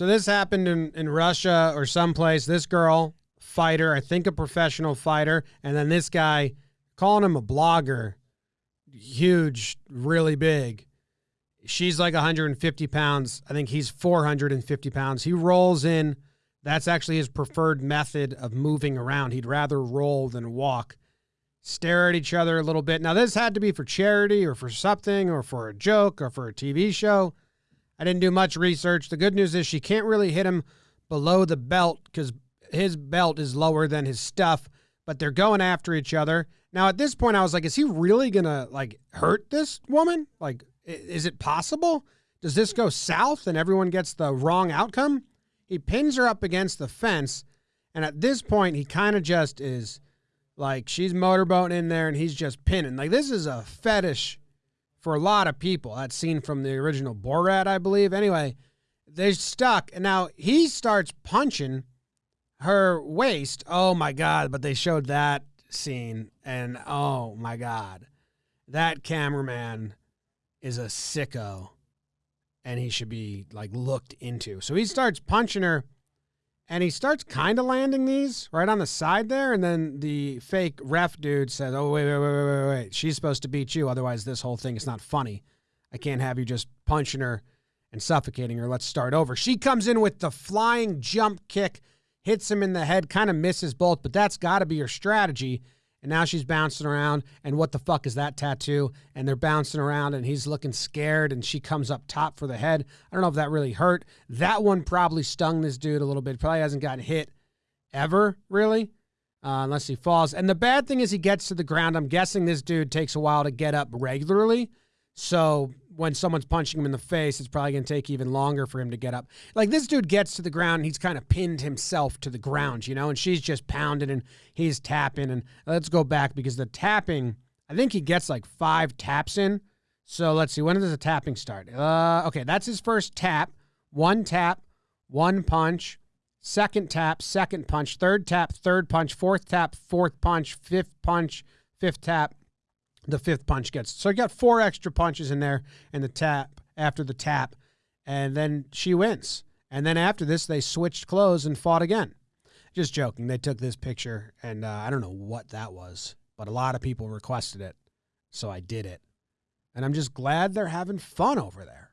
So this happened in, in Russia or someplace. This girl, fighter, I think a professional fighter, and then this guy calling him a blogger, huge, really big. She's like 150 pounds. I think he's 450 pounds. He rolls in. That's actually his preferred method of moving around. He'd rather roll than walk. Stare at each other a little bit. Now, this had to be for charity or for something or for a joke or for a TV show. I didn't do much research. The good news is she can't really hit him below the belt because his belt is lower than his stuff, but they're going after each other. Now, at this point, I was like, is he really going to like hurt this woman? Like, is it possible? Does this go south and everyone gets the wrong outcome? He pins her up against the fence, and at this point, he kind of just is like, she's motorboating in there and he's just pinning. Like, this is a fetish for a lot of people. That scene from the original Borat, I believe. Anyway, they're stuck. And now he starts punching her waist. Oh my God. But they showed that scene. And oh my God. That cameraman is a sicko. And he should be like looked into. So he starts punching her and he starts kind of landing these right on the side there. And then the fake ref dude says, "Oh wait, wait, wait, wait, wait, wait! She's supposed to beat you. Otherwise, this whole thing is not funny. I can't have you just punching her and suffocating her. Let's start over." She comes in with the flying jump kick, hits him in the head, kind of misses both, but that's got to be your strategy and now she's bouncing around and what the fuck is that tattoo? And they're bouncing around and he's looking scared and she comes up top for the head. I don't know if that really hurt. That one probably stung this dude a little bit. Probably hasn't gotten hit ever really. Uh, unless he falls. And the bad thing is he gets to the ground. I'm guessing this dude takes a while to get up regularly. So when someone's punching him in the face, it's probably going to take even longer for him to get up. Like this dude gets to the ground, he's kind of pinned himself to the ground, you know, and she's just pounding and he's tapping. And let's go back because the tapping, I think he gets like five taps in. So let's see, when does the tapping start? Uh, okay, that's his first tap. One tap, one punch, second tap, second punch, third tap, third punch, fourth tap, fourth punch, fifth punch, fifth tap, the fifth punch gets. So I got four extra punches in there and the tap after the tap, and then she wins. And then after this, they switched clothes and fought again. Just joking. They took this picture, and uh, I don't know what that was, but a lot of people requested it, so I did it. And I'm just glad they're having fun over there.